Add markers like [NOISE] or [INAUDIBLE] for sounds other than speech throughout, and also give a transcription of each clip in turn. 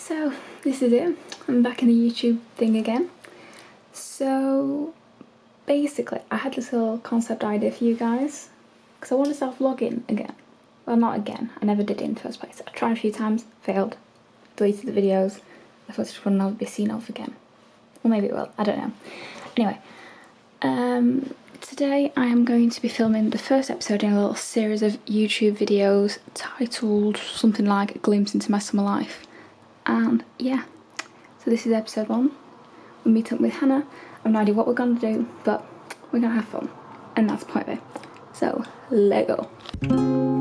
So this is it. I'm back in the YouTube thing again. So basically I had this little concept idea for you guys because I want to start vlogging again. Well not again, I never did it in the first place. I tried a few times, failed, deleted the videos. I thought it would not be seen of again. Or maybe it will, I don't know. Anyway, um, today I am going to be filming the first episode in a little series of YouTube videos titled something like A Glimpse into My Summer Life. And yeah, so this is episode one. We meet up with Hannah. I have no idea what we're to do, but we're to have fun. And that's point of it. So, let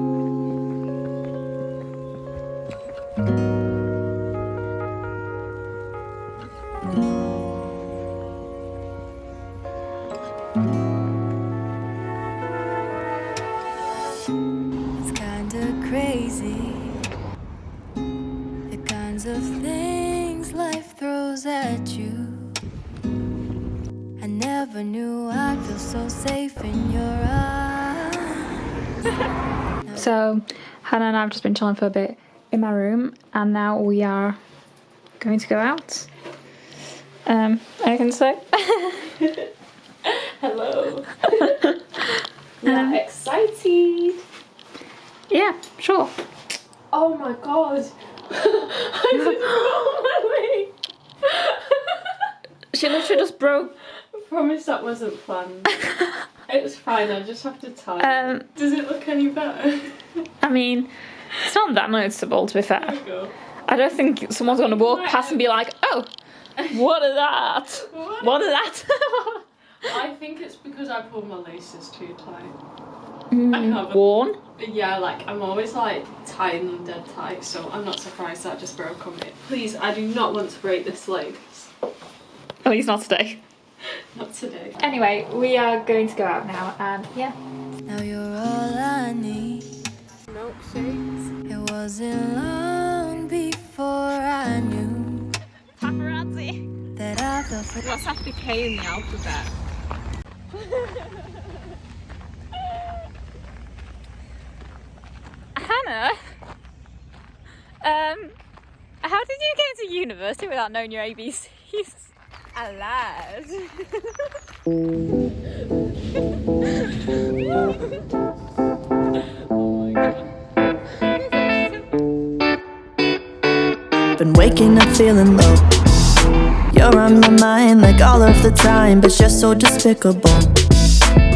[LAUGHS] So, Hannah and I have just been chilling for a bit in my room, and now we are going to go out. Um, anything to say? [LAUGHS] Hello. [LAUGHS] yeah, excited. yeah, sure. Oh my god. I didn't [GASPS] roll my leg. She literally just broke. I promise that wasn't planned. It was fine, I just have to tie. Um, Does it look any better? I mean, it's not that noticeable to be fair. There we go. I don't think someone's going to walk past and be like, oh, what is that? What? What is that? I think it's because I pulled my laces too tight. Mm. Worn? Yeah, like I'm always like tying them dead tight, so I'm not surprised that just broke on me. Please, I do not want to break this leg. At least not today. [LAUGHS] Not today. Anyway, we are going to go out now, and yeah. Now you're all I need. Milkshakes. It wasn't long before I knew Paparazzi. that I felt for What's after K in the alphabet? [LAUGHS] Hannah, um, how did you get into university without knowing your ABCs? Lied. Been waking up feeling low. You're on my mind like all of the time, but you're so despicable.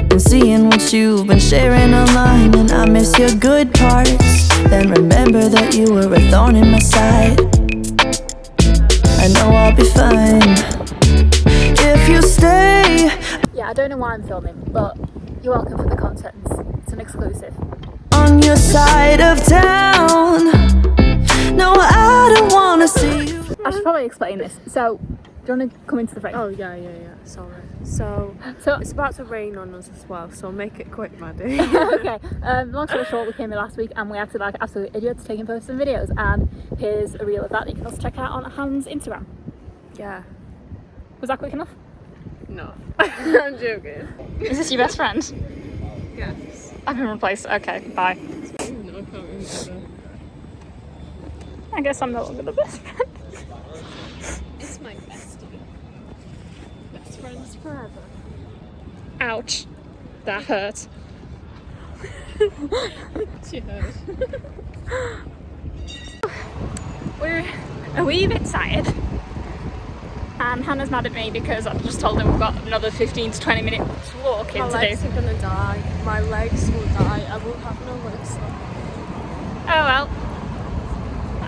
Been seeing what you've been sharing online, and I miss your good parts. Then remember that you were a thorn in my side. I know I'll be fine I don't know why I'm filming, but you're welcome for the content. It's an exclusive. on your side of town. No, I don't wanna see you. I should probably explain this. So, do you want to come into the frame? Oh yeah, yeah, yeah. Sorry. So [LAUGHS] So, it's about to rain on us as well, so make it quick, Maddie. [LAUGHS] [LAUGHS] okay, um, long story short, we came here last week and we acted like absolute idiots taking photos and videos. And here's a reel of that that you can also check out on Han's Instagram. yeah. Was that quick enough? No, [LAUGHS] I'm joking. Is this your best friend? Yes. I've been replaced. Okay, bye. No, I can't remember. I guess I'm no longer the best friend. It's my bestie. Best friends forever. Ouch. That hurt. [LAUGHS] She heard. [LAUGHS] We're a wee bit tired. And Hannah's mad at me because I've just told them we've got another 15 to 20 minutes walking My to legs are gonna die. My legs will die. I will have no legs left. Oh well.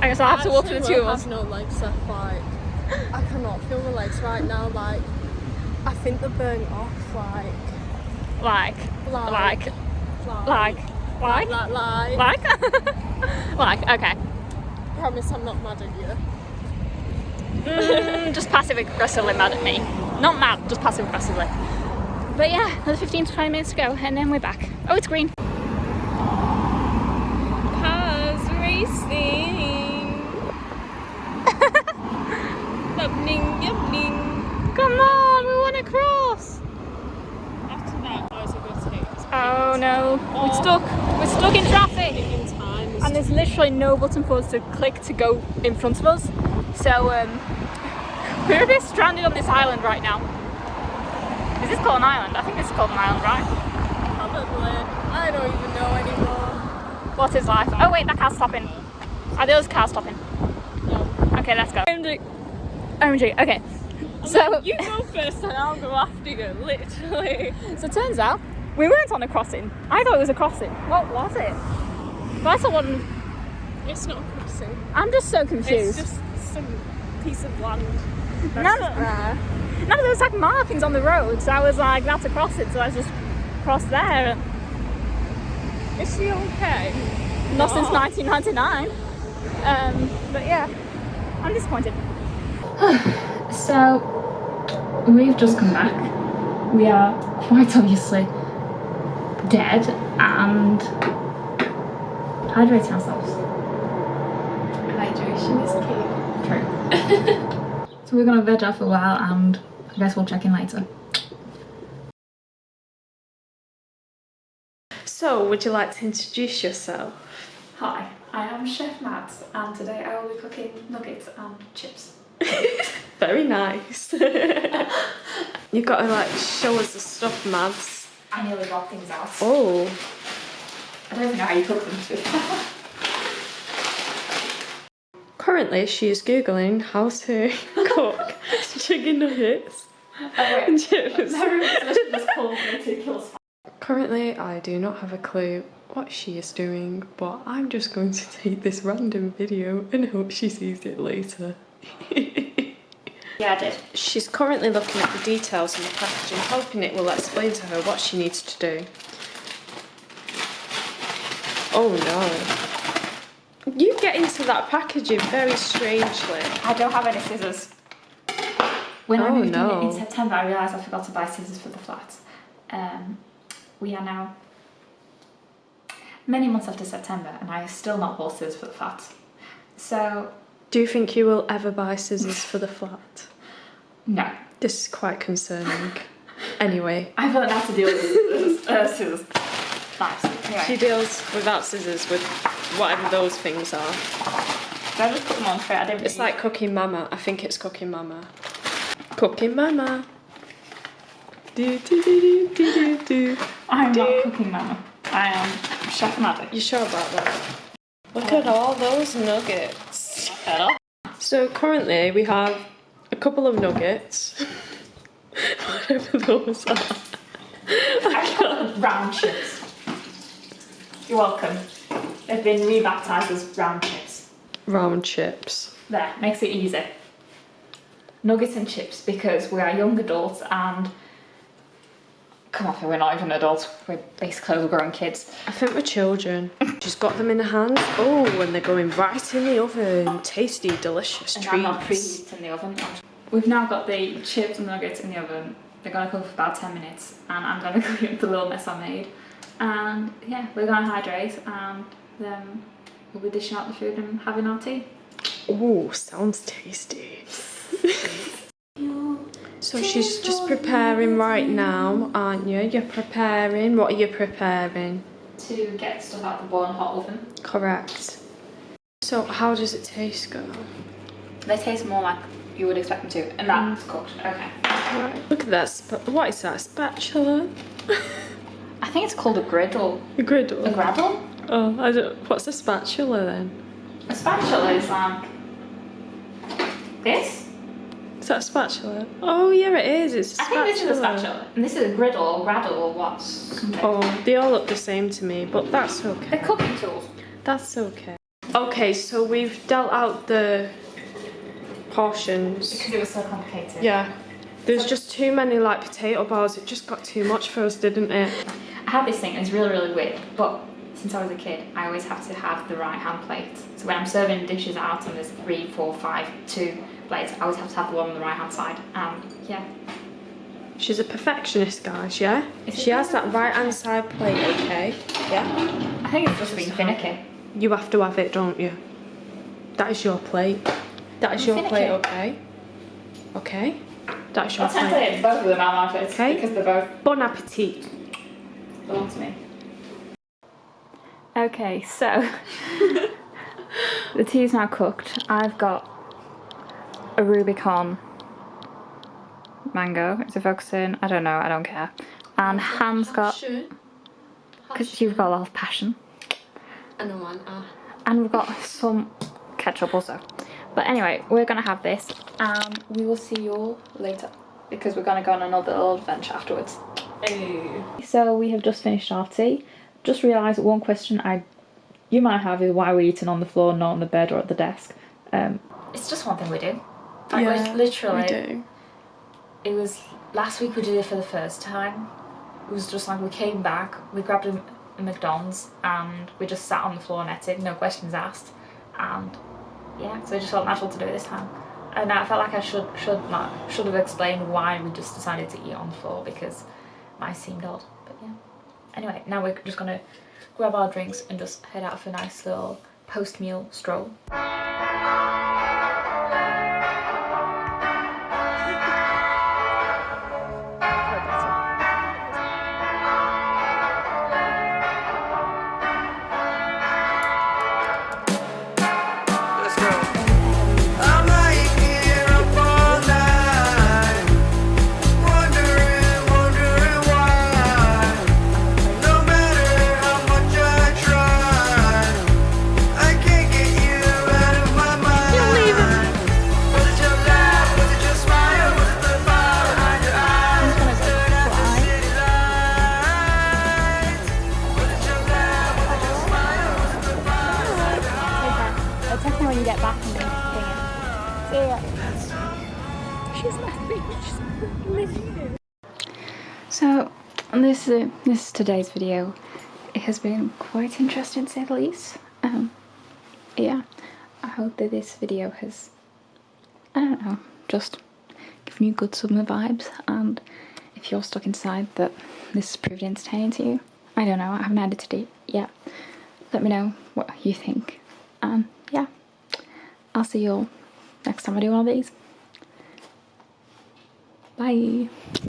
I guess I'll have to walk for the two of us. have no legs left. Like I cannot feel my legs right now. Like I think they're burnt off. Like Like, like like, like, like, like like. like. like, like, [LAUGHS] okay. Promise I'm not mad at you. Mm, just passive aggressively mad at me. Not mad, just passive aggressively. But yeah, another 15 to 20 minutes to go and then we're back. Oh, it's green. Cars racing. [LAUGHS] Yubbing, yubbing. Come on, we want to cross. After that, I was going to take Oh no, we're stuck. We're stuck in traffic. in time. And there's literally no button for us to click to go in front of us. So um, [LAUGHS] we're a bit stranded on this island right now. Is this called an island? I think this is called an island, right? Probably. I don't even know anymore. What is life? Oh wait, that car's stopping. Are those cars stopping? No. Okay, let's go. OMG. OMG, okay. So, You go [LAUGHS] first and I'll go after you, literally. so it turns out we weren't on a crossing. I thought it was a crossing. What was it? But I saw one. It's not a crossing. I'm just so It's confused. Some piece of land. None of, there. none of those like markings on the road, so I was like, that's a crossing, so I just crossed there. Is she okay? Not since 1999. Um, but yeah, I'm disappointed. [SIGHS] so, we've just come back. We are quite obviously dead and hydrating ourselves. Hydration is key. True. [LAUGHS] so we're gonna veg out for a while and I guess we'll check in later. So, would you like to introduce yourself? Hi, I am Chef Matt and today I will be cooking nuggets and chips. [LAUGHS] Very nice. [LAUGHS] You've got to like show us the stuff, Mads. I nearly got things out. Oh, I don't even know how you cook them too. Currently she is googling how to [LAUGHS] cook chicken nuggets Oh, and chips. Currently, I do not have a clue what she is doing, but I'm just going to take this random video and hope she sees it later. [LAUGHS] Yeah, I did. She's currently looking at the details in the packaging, hoping it will explain to her what she needs to do. Oh no. You get into that packaging very strangely. I don't have any scissors. When I Oh, moved no. in in September, I realised I forgot to buy scissors for the flat. Um, we are now many months after September, and I still not bought scissors for the flat. So, Do you think you will ever buy scissors for the flat? no. This is quite concerning. Anyway, I've learned how to deal with scissors. Uh, scissors. Anyway, she deals without scissors with whatever those things are. did I just put them on straight? I didn't. It's like Cooking Mama. I think it's Cooking Mama. Cooking Mama. Do, do, do, do, do, do, do. I'm not cooking, Mama. I am Chef Maddie. You sure about that? Look at all those nuggets. So currently we have a couple of nuggets. [LAUGHS] Whatever those are. I call them round chips. You're welcome. They've been rebaptised as round chips. Round chips. There, makes it easy. Nuggets and chips because we are young adults and come on, we're not even adults. We're basically overgrown kids. I think we're children. She's got them in her hands. Oh, and they're going right in the oven. Tasty, delicious And I'm not treats. preheating the oven. We've now got the chips and nuggets in the oven. They're gonna cook for about 10 minutes and I'm gonna [LAUGHS] clean up the little mess I made. And yeah, we're gonna hydrate and then we'll be dishing out the food and having our tea. Oh, sounds tasty. [LAUGHS] so she's just preparing right now, aren't you? You're preparing. What are you preparing? To get stuff out the boiling hot oven. Correct. So how does it taste, girl? They taste more like you would expect them to, and that's mm. cooked. Okay. Right. Look at that. What is that? Spatula? [LAUGHS] I think it's called a griddle. A griddle. A graddle? Oh, I don't. What's a spatula then? A spatula is like this. Is that a spatula? Oh yeah, it is. It's a I spatula. think this is a spatula, and this is a griddle or graddle or what? Something. Oh, they all look the same to me, but that's They're cooking tools. That's okay. Okay, so we've dealt out the portions. Because it was so complicated. Yeah. There's just too many like potato bars. It just got too much for us, didn't it? I have this thing, and it's really, really weird, but since I was a kid, I always have to have the right hand plate. So when I'm serving dishes out and there's three, four, five, two plates, I always have to have the one on the right hand side. And yeah, She's a perfectionist, guys, yeah? Is She has that right hand side plate, okay? Yeah? I think it's just being finicky. You have to have it, don't you? That is your plate. That is I'm your finicky. plate, okay? Okay? That is your I'll plate. technically both of them are my plates Okay. because they're both Bon appetit. belong to me. Okay, so [LAUGHS] the tea is now cooked. I've got a Rubicon mango. Is it focusing? I don't know, I don't care. And Han's got, because you've got a lot of passion. I know man. Ah. And we've got some ketchup also. But anyway, we're going to have this and we will see you all later because we're going to go on another little adventure afterwards. Hey. So we have just finished our tea. Just realised one question I you might have is why we're eating on the floor, not on the bed or at the desk. Um, it's just one thing we do. Like, yeah, literally, we do. it was last week we did it for the first time. It was just like we came back, we grabbed a, a McDonald's and we just sat on the floor and ate it, no questions asked. And yeah, so it just felt natural to do it this time. And I felt like I should should like, should have explained why we just decided to eat on the floor because might seemed odd. But yeah. Anyway, now we're just gonna grab our drinks and just head out for a nice little post-meal stroll. This is this is today's video. It has been quite interesting to say the least. Um, yeah, I hope that this video has I don't know just given you good summer vibes and if you're stuck inside that this has proved entertaining to you. I don't know. I haven't edited it yet. Let me know what you think. And yeah, I'll see you all next time I do one of these. Bye.